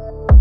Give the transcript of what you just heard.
you